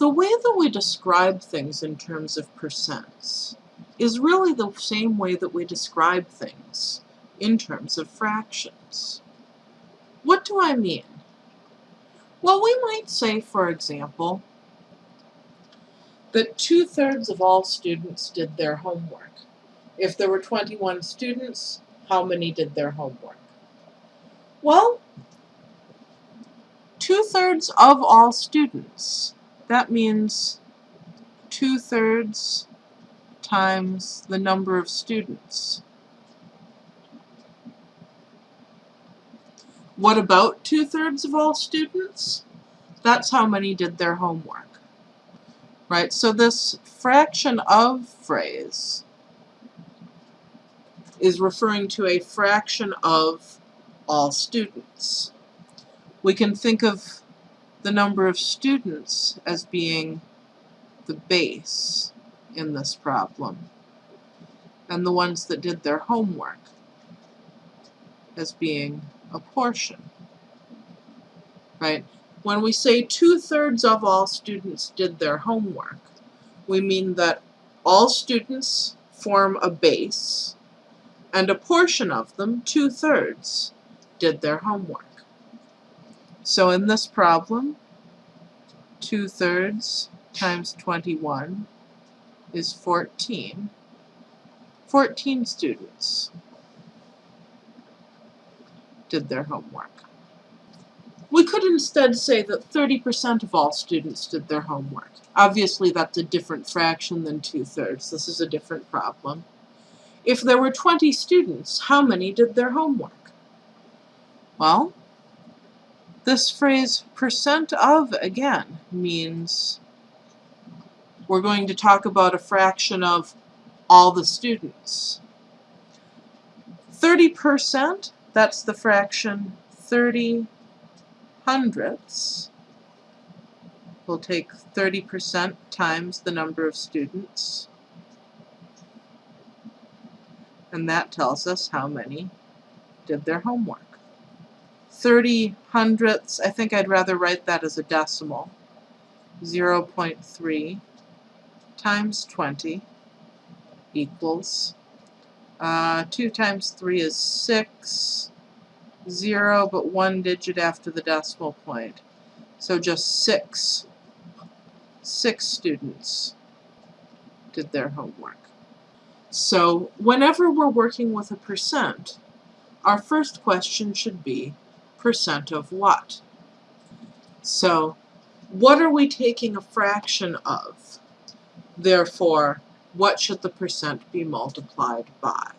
The way that we describe things in terms of percents is really the same way that we describe things in terms of fractions. What do I mean? Well, we might say, for example, that two-thirds of all students did their homework. If there were 21 students, how many did their homework? Well, two-thirds of all students. That means two-thirds times the number of students. What about two-thirds of all students? That's how many did their homework. Right, so this fraction of phrase is referring to a fraction of all students. We can think of the number of students as being the base in this problem, and the ones that did their homework as being a portion. Right? When we say two-thirds of all students did their homework, we mean that all students form a base, and a portion of them, two-thirds, did their homework. So in this problem, two-thirds times 21 is 14. 14 students did their homework. We could instead say that 30% of all students did their homework. Obviously that's a different fraction than two-thirds. This is a different problem. If there were 20 students, how many did their homework? Well, this phrase percent of, again, means we're going to talk about a fraction of all the students. 30%, that's the fraction 30 hundredths. We'll take 30% times the number of students. And that tells us how many did their homework. 30 hundredths, I think I'd rather write that as a decimal. 0 0.3 times 20 equals, uh, 2 times 3 is 6, 0 but one digit after the decimal point. So just 6. 6 students did their homework. So whenever we're working with a percent, our first question should be percent of what? So what are we taking a fraction of? Therefore, what should the percent be multiplied by?